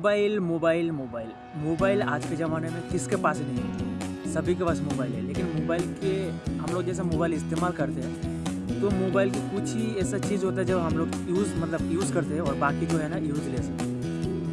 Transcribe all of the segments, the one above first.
Mobile mobile mobile. Mobile आज के ज़माने में किसके पास नहीं है? सभी के पास मोबाइल है, लेकिन मोबाइल के हम लोग जैसे मोबाइल इस्तेमाल करते हैं तो मोबाइल की कुछ ही ऐसा चीज़ होता है जो हम लोग यूज़ मतलब यूज़ करते हैं और बाकी जो है ना, यूज़ यूज़लेस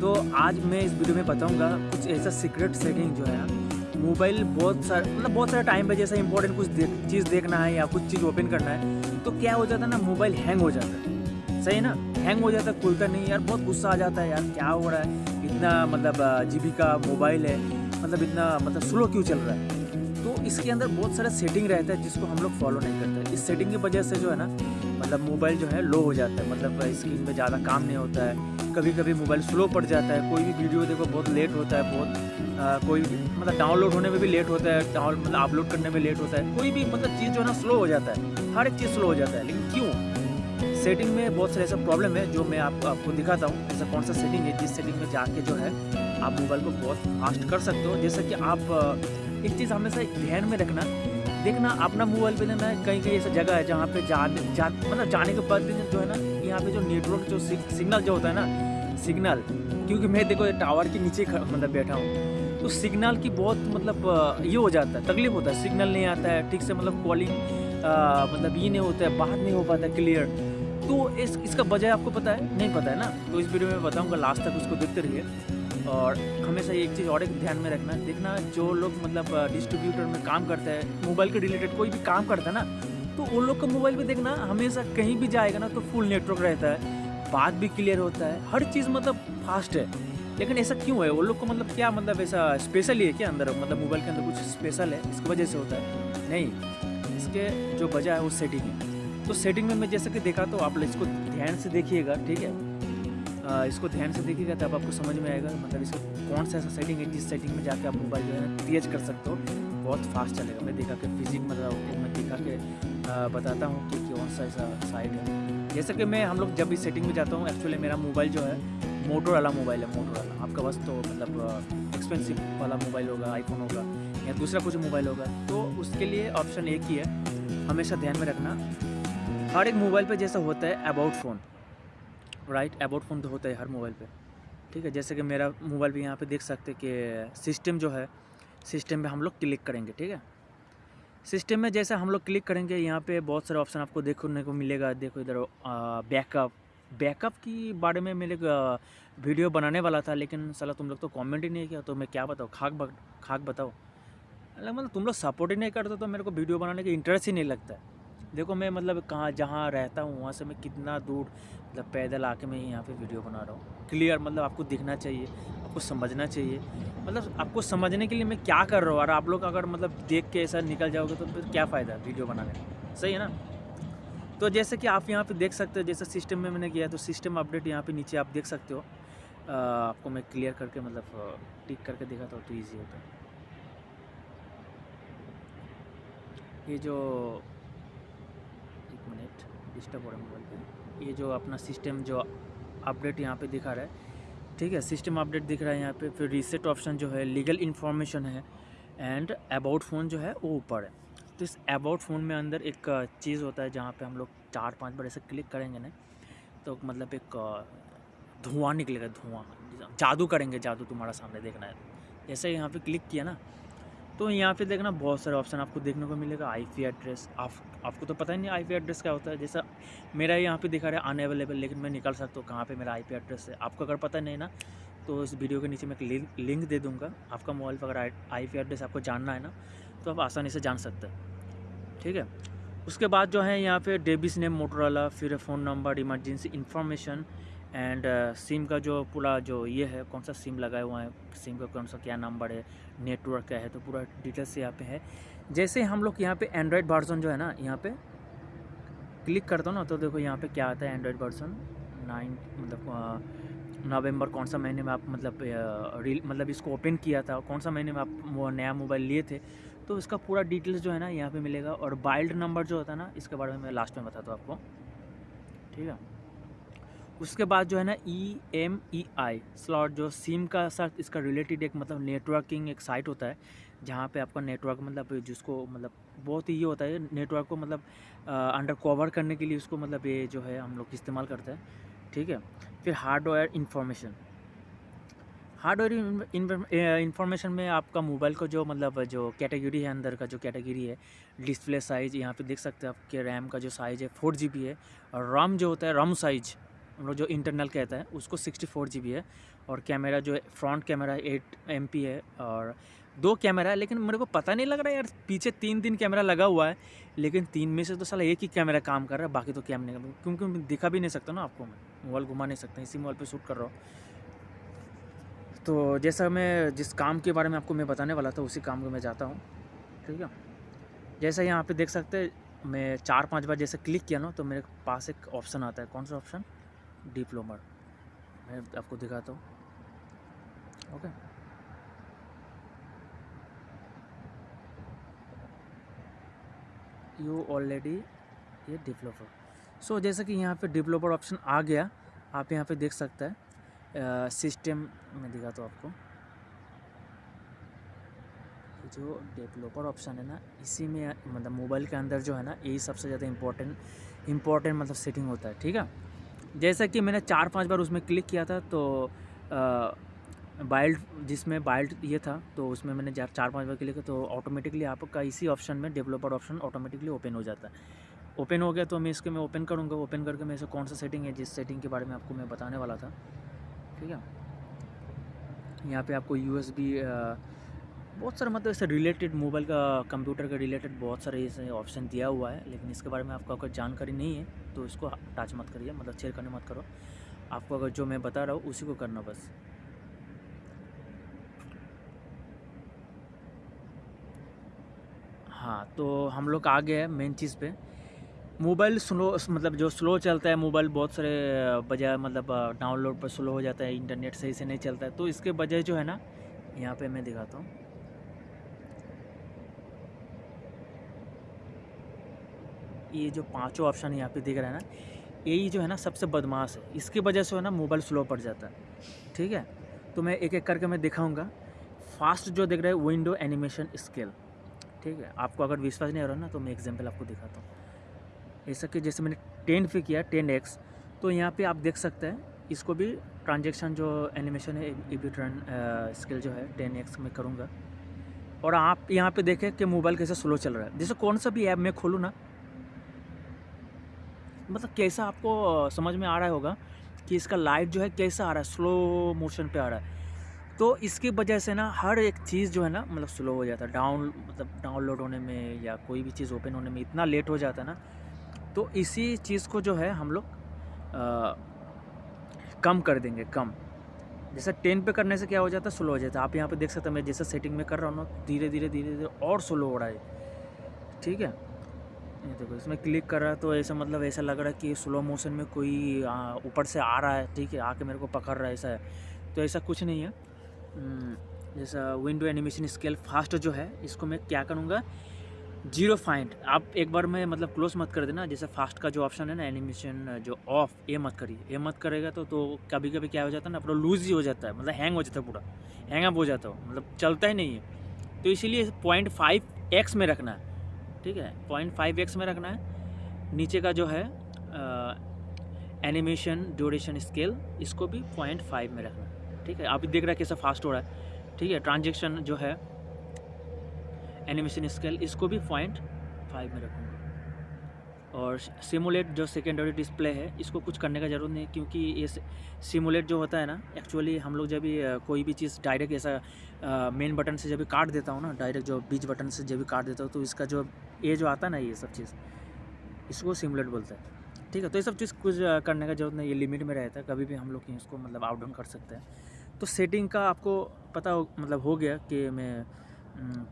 तो आज मैं इस वीडियो में बताऊँगा कुछ ऐसा सीक्रेट सेटिंग जो है मोबाइल बहुत सारा मतलब बहुत सारे टाइम पे जैसा इंपॉर्टेंट कुछ देख, चीज़ देखना है या कुछ चीज़ ओपन करना है तो क्या हो जाता है ना, मोबाइल हैंग हो जाता है। सही ना? हैंग हो जाता है खुलता नहीं यार बहुत गुस्सा आ जाता है यार क्या हो रहा है? इतना मतलब जीबी का मोबाइल है मतलब इतना मतलब स्लो क्यों चल रहा है? तो इसके अंदर बहुत सारा सेटिंग रहता है जिसको हम लोग फॉलो नहीं करते। इस सेटिंग की वजह से जो है ना मतलब मोबाइल जो है लो हो जाता है। मतलब स्क्रीन पे ज़्यादा काम नहीं होता है। कभी कभी मोबाइल स्लो पड़ जाता है। कोई भी वीडियो देखो बहुत लेट होता है बहुत आ, कोई मतलब डाउनलोड होने में भी लेट होता है डाउन मतलब अपलोड करने में लेट होता है। कोई भी मतलब चीज़ जो है ना स्लो हो जाता है। हर एक चीज़ स्लो हो जाता है। लेकिन क्यों? सेटिंग में बहुत सारे ऐसा प्रॉब्लम है जो मैं आप, आपको दिखाता हूँ। ऐसा कौन सा सेटिंग है जिस सेटिंग में जाके जो है आप मोबाइल को बहुत फास्ट कर सकते हो। जैसा कि आप एक चीज़ हमेशा ध्यान में रखना। देखना अपना मोबाइल पे ना कहीं कहीं ऐसा जगह है जहाँ पे जाने जा मतलब जाने के बाद भी जो है ना यहाँ पे जो नेटवर्क जो सिग्नल जो होता है ना सिग्नल क्योंकि मैं देखो टावर के नीचे मतलब बैठा हूँ। तो सिग्नल की बहुत मतलब ये हो जाता है तकलीफ़ होता है। सिग्नल नहीं आता है ठीक से मतलब कॉलिंग मतलब ये नहीं होता है बात नहीं हो पाता क्लियर तो इस, इसका वजह आपको पता है? नहीं पता है ना? तो इस वीडियो में बताऊँगा लास्ट तक उसको देखते रहिए। और हमेशा एक चीज़ और एक ध्यान में रखना, देखना जो लोग मतलब डिस्ट्रीब्यूटर में काम करते हैं मोबाइल के रिलेटेड कोई भी काम करता है ना तो उन लोग का मोबाइल भी देखना हमेशा कहीं भी जाएगा ना तो फुल नेटवर्क रहता है। बात भी क्लियर होता है। हर चीज़ मतलब फास्ट है। लेकिन ऐसा क्यों है? वो लोग को मतलब क्या मतलब ऐसा स्पेशल ही है क्या अंदर? मतलब मोबाइल के अंदर कुछ स्पेशल है? इसकी वजह से होता है? नहीं। इसके जो वजह है, वो सेटिंग है। तो सेटिंग में मैं जैसे कि देखा तो आप इसको ध्यान से देखिएगा ठीक है? आ, इसको ध्यान से देखिएगा तब आपको समझ में आएगा मतलब इसको कौन सा ऐसा सेटिंग है जिस सेटिंग में जाके आप मोबाइल जो है तेज कर सकते हो। बहुत फास्ट चलेगा। मैं देखा कि फिजिक मतलब मैं देखा के आ, बताता हूँ कि कौन सा ऐसा साइड है। जैसे कि मैं हम लोग जब भी सेटिंग में जाता हूँ एक्चुअली मेरा मोबाइल जो है मोटर वाला मोबाइल है मोटर वाला आपका बस तो मतलब एक्सपेंसिव वाला मोबाइल होगा आईफोन होगा या दूसरा कुछ मोबाइल होगा। तो उसके लिए ऑप्शन एक ही है। हमेशा ध्यान में रखना। हर एक मोबाइल पे जैसा होता है about phone right about phone तो होता है हर मोबाइल पे. ठीक है? जैसे कि मेरा मोबाइल भी यहाँ पे देख सकते हैं कि सिस्टम जो है सिस्टम पे हम लोग क्लिक करेंगे, ठीक है? सिस्टम में जैसे हम लोग क्लिक करेंगे, यहाँ पे बहुत सारे ऑप्शन आपको देखने को मिलेगा. देखो इधर बैकअप बैकअप की बारे में मेरे वीडियो बनाने वाला था, लेकिन सला तुम लोग तो कमेंट ही नहीं किया तो मैं क्या बताऊँ? खाक खाक बताओ मतलब तुम लोग सपोर्ट ही नहीं करते तो मेरे को वीडियो बनाने का इंटरेस्ट ही नहीं लगता है. देखो, मैं मतलब कहाँ, जहाँ रहता हूँ, वहाँ से मैं कितना दूर मतलब पैदल आके मैं यहाँ पे वीडियो बना रहा हूँ। क्लियर मतलब आपको दिखना चाहिए, आपको समझना चाहिए। मतलब आपको समझने के लिए मैं क्या कर रहा हूँ? और आप लोग अगर मतलब देख के ऐसा निकल जाओगे तो फिर क्या फ़ायदा वीडियो बनाने में सही है ना? तो जैसे कि आप यहाँ पे देख सकते हो, जैसे सिस्टम में मैंने किया तो सिस्टम अपडेट यहाँ पे नीचे आप देख सकते हो। आपको मैं क्लियर करके मतलब टिक करके दिखाता हूँ तो ईजी होता है। ये जो डिस्टर्ब हो रहा है मोबाइल पे। ये जो अपना सिस्टम जो अपडेट यहाँ पे दिखा रहा है, ठीक है, सिस्टम अपडेट दिख रहा है यहाँ पे, फिर रीसेट ऑप्शन जो है लीगल इन्फॉर्मेशन है एंड अबाउट फ़ोन जो है वो ऊपर है। तो इस अबाउट फ़ोन में अंदर एक चीज़ होता है जहाँ पे हम लोग चार पाँच बार ऐसे क्लिक करेंगे ना तो मतलब एक धुआँ निकलेगा, धुआँ, जादू करेंगे जादू तुम्हारा सामने देखना है। जैसे यहाँ पे क्लिक किया ना तो यहाँ पे देखना बहुत सारे ऑप्शन आपको देखने को मिलेगा आईपी एड्रेस आप, आपको तो पता ही नहीं आईपी एड्रेस क्या होता है। जैसा मेरा यहाँ पे दिखा रहा है अनअवेलेबल लेकिन मैं निकल सकता हूँ कहाँ पे मेरा आईपी एड्रेस है। आपको अगर पता नहीं ना तो इस वीडियो के नीचे मैं एक लिंक दे दूँगा। आपका मोबाइल पर अगर आईपी एड्रेस आपको जानना है ना तो आप आसानी से जान सकते हैं। ठीक है? उसके बाद जो है यहाँ पे डेबिस नेम मोटरोला फिर phone number emergency information and SIM uh, का जो पूरा जो ये है कौन सा सिम लगाया हुआ है सिम का कौन सा क्या नंबर है नेटवर्क क्या है तो पूरा डिटेल्स यहाँ पे है। जैसे हम लोग यहाँ पे एंड्रॉयड वर्जन जो है ना यहाँ पे क्लिक करता हूँ ना तो देखो यहाँ पे क्या आता है एंड्रॉयड वर्जन नाइन मतलब नवंबर कौन सा महीने में आप मतलब रील मतलब इसको ओपन किया था कौन सा महीने में आप नया मोबाइल लिए थे तो इसका पूरा डिटेल्स जो है ना यहाँ पे मिलेगा। और बाइल्ड नंबर जो होता है ना इसके बारे में मैं लास्ट में बताता हूँ आपको। ठीक है? उसके बाद जो है ना E M E I slot जो सिम का साथ इसका रिलेटेड एक मतलब नेटवर्किंग एक साइट होता है, जहाँ पे आपका नेटवर्क मतलब जिसको मतलब बहुत ही ये होता है नेटवर्क को मतलब अंडर कवर करने के लिए उसको मतलब ये जो है हम लोग इस्तेमाल करते हैं, ठीक है? फिर हार्डवेयर इंफॉर्मेशन हार्डवेयर इंफॉर्मेशन में आपका मोबाइल को जो मतलब जो कैटेगरी है, अंदर का जो कैटेगरी है डिस्प्ले साइज़ यहाँ पे देख सकते हैं आपके रैम का जो साइज़ है फोर जी है, और रम जो होता है रम साइज़ हम लोग जो इंटरनल कहता है, उसको सिक्सटी फोर जी बी है और कैमरा जो है फ्रंट कैमरा एट एम पी है और दो कैमरा है, लेकिन मेरे को पता नहीं लग रहा यार, पीछे तीन तीन कैमरा लगा हुआ है, लेकिन तीन में से तो साला एक ही कैमरा काम कर रहा है, बाकी तो कैमरे क्योंकि दिखा भी नहीं सकता ना आपको मैं मोबाइल घुमा नहीं सकता, इसी मोबाइल पर शूट कर रहा हूँ। तो जैसा मैं जिस काम के बारे में आपको मैं बताने वाला था, उसी काम को मैं जाता हूँ, ठीक है? जैसा यहाँ पे देख सकते मैं चार पाँच बार जैसे क्लिक किया ना तो मेरे पास एक ऑप्शन आता है, कौन सा ऑप्शन डिप्लोमर। मैं आपको दिखाता हूँ। ओके। यू ऑलरेडी ये डिवेलपर सो जैसे कि यहाँ पे डेवलपर ऑप्शन आ गया, आप यहाँ पे देख सकते हैं। सिस्टम में दिखाता हूँ आपको। जो डेवलपर ऑप्शन है ना, इसी में मतलब मोबाइल के अंदर जो है ना, यही सबसे ज़्यादा इम्पोर्टेंट इम्पोर्टेंट मतलब सेटिंग होता है, ठीक है? जैसा कि मैंने चार पाँच बार उसमें क्लिक किया था तो बाइल्ड जिसमें बाइल्ड ये था तो उसमें मैंने चार पाँच बार क्लिक किया तो ऑटोमेटिकली आपका इसी ऑप्शन में डेवलपर ऑप्शन ऑटोमेटिकली ओपन हो जाता है। ओपन हो गया तो मैं इसके, मैं ओपन करूँगा ओपन करके मैं इसे कौन सा सेटिंग है, जिस सेटिंग के बारे में आपको मैं बताने वाला था, ठीक है? यहाँ पे आपको यूएसबी बहुत सारे मतलब इससे रिलेटेड मोबाइल का कंप्यूटर के रिलेटेड बहुत सारे ऐसे ऑप्शन दिया हुआ है, लेकिन इसके बारे में आपको अगर जानकारी नहीं है तो इसको टच मत करिए मतलब शेयर करने मत करो। आपको अगर जो मैं बता रहा हूँ, उसी को करना बस। हाँ तो हम लोग आ गए हैं मेन चीज़ पे। मोबाइल स्लो मतलब जो स्लो चलता है मोबाइल बहुत सारे, बजाय मतलब डाउनलोड पर स्लो हो जाता है इंटरनेट सही से नहीं चलता है तो इसके बजाय जो है ना, यहाँ पे मैं दिखाता हूँ। ये जो पाँचों ऑप्शन यहाँ पे दिख रहा है ना, यही जो है ना सबसे बदमाश है। इसकी वजह से है ना मोबाइल स्लो पड़ जाता है। ठीक है? तो मैं एक एक करके मैं दिखाऊँगा। फास्ट जो देख रहा है विंडो एनिमेशन स्केल ठीक है? आपको अगर विश्वास नहीं हो रहा ना तो मैं एग्ज़ाम्पल आपको दिखाता हूँ। ऐसा कि जैसे मैंने टेन पे किया टेन एक्स तो यहाँ पे आप देख सकते हैं, इसको भी ट्रांजेक्शन जो एनिमेशन है ए बी स्किल जो है टेन एक्स में करूँगा। और आप यहाँ पे देखें कि मोबाइल कैसे स्लो चल रहा है। जैसे कौन सा भी ऐप मैं खोलूँ ना मतलब कैसा आपको समझ में आ रहा होगा कि इसका लाइट जो है कैसा आ रहा है स्लो मोशन पे आ रहा है। तो इसकी वजह से ना हर एक चीज़ जो है ना मतलब स्लो हो जाता है। डाउन मतलब डाउनलोड होने में या कोई भी चीज़ ओपन होने में इतना लेट हो जाता है ना तो इसी चीज़ को जो है हम लोग कम कर देंगे, कम। जैसे टेन पे करने से क्या हो जाता है स्लो हो जाता है। आप यहाँ पे देख सकते हैं, मैं जैसे सेटिंग में कर रहा हूँ ना धीरे धीरे धीरे धीरे और स्लो हो रहा है। ठीक है? ये देखो इसमें क्लिक कर रहा है तो ऐसा मतलब ऐसा लग रहा है कि स्लो मोशन में कोई ऊपर से आ रहा है ठीक है आके मेरे को पकड़ रहा है ऐसा है। तो ऐसा कुछ नहीं है। हम्म, जैसा विंडो एनिमेशन स्केल फास्ट जो है इसको मैं क्या करूँगा? ज़ीरो फाइंड आप एक बार में मतलब क्लोज मत कर देना जैसे फास्ट का जो ऑप्शन है ना एनिमेशन जो ऑफ़ ये मत करिए। ये मत करेगा तो तो कभी कभी क्या हो जाता है ना पूरा लूज ही हो जाता है मतलब हैंग हो जाता है पूरा। हैंग अप हो जाता है मतलब चलता ही नहीं है। तो इसीलिए पॉइंट फाइव एक्स में रखना है। ठीक है? पॉइंट फाइव एक्स में रखना है। नीचे का जो है एनिमेशन ड्यूरेशन स्केल इसको भी पॉइंट फाइव में रखना है। ठीक है? आप देख रहे हैं कैसा फास्ट हो रहा है। ठीक है? ट्रांजेक्शन जो है एनिमेशन स्केल इसको भी पॉइंट फाइव में रखूँगा। और सिमुलेट जो सेकेंडरी डिस्प्ले है, इसको कुछ करने का ज़रूरत नहीं क्योंकि ये सिमुलेट जो होता है ना एक्चुअली हम लोग जब भी कोई भी चीज़ डायरेक्ट ऐसा मेन बटन से जब भी काट देता हूँ ना डायरेक्ट जो बीच बटन से जब भी काट देता हूँ तो इसका जो ये जो आता है ना, ये सब चीज़, इसको सिमुलेट बोलते हैं। ठीक है तो ये सब चीज़ कुछ करने का ज़रूरत नहीं ये लिमिट में रहता है, कभी भी हम लोग इसको मतलब आउट डाउन कर सकते हैं। तो सेटिंग का आपको पता हो मतलब हो गया कि मैं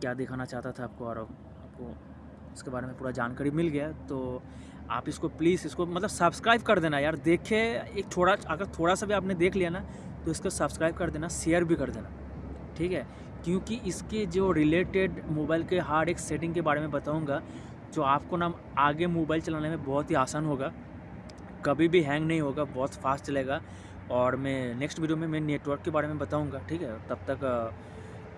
क्या दिखाना चाहता था आपको और आपको इसके बारे में पूरा जानकारी मिल गया तो आप इसको प्लीज़ इसको मतलब सब्सक्राइब कर देना यार। देखे, एक थोड़ा, अगर थोड़ा सा भी आपने देख लिया ना तो इसको सब्सक्राइब कर देना, शेयर भी कर देना, ठीक है? क्योंकि इसके जो रिलेटेड मोबाइल के हर एक सेटिंग के बारे में बताऊँगा, जो आपको ना आगे मोबाइल चलाने में बहुत ही आसान होगा, कभी भी हैंग नहीं होगा, बहुत फास्ट चलेगा, और मैं नेक्स्ट वीडियो में मैं नेटवर्क के बारे में बताऊँगा, ठीक है? तब तक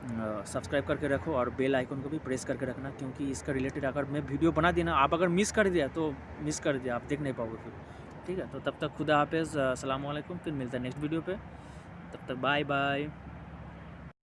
सब्सक्राइब करके रखो और बेल आइकन को भी प्रेस करके रखना, क्योंकि इसका रिलेटेड अगर मैं वीडियो बना दिया ना, आप अगर मिस कर दिया तो मिस कर दिया, आप देख नहीं पाओगे फिर। ठीक है तो तब तक खुदा हाफ़ अलैक्म, फिर मिलता है नेक्स्ट वीडियो पर तब तक बाय बाय।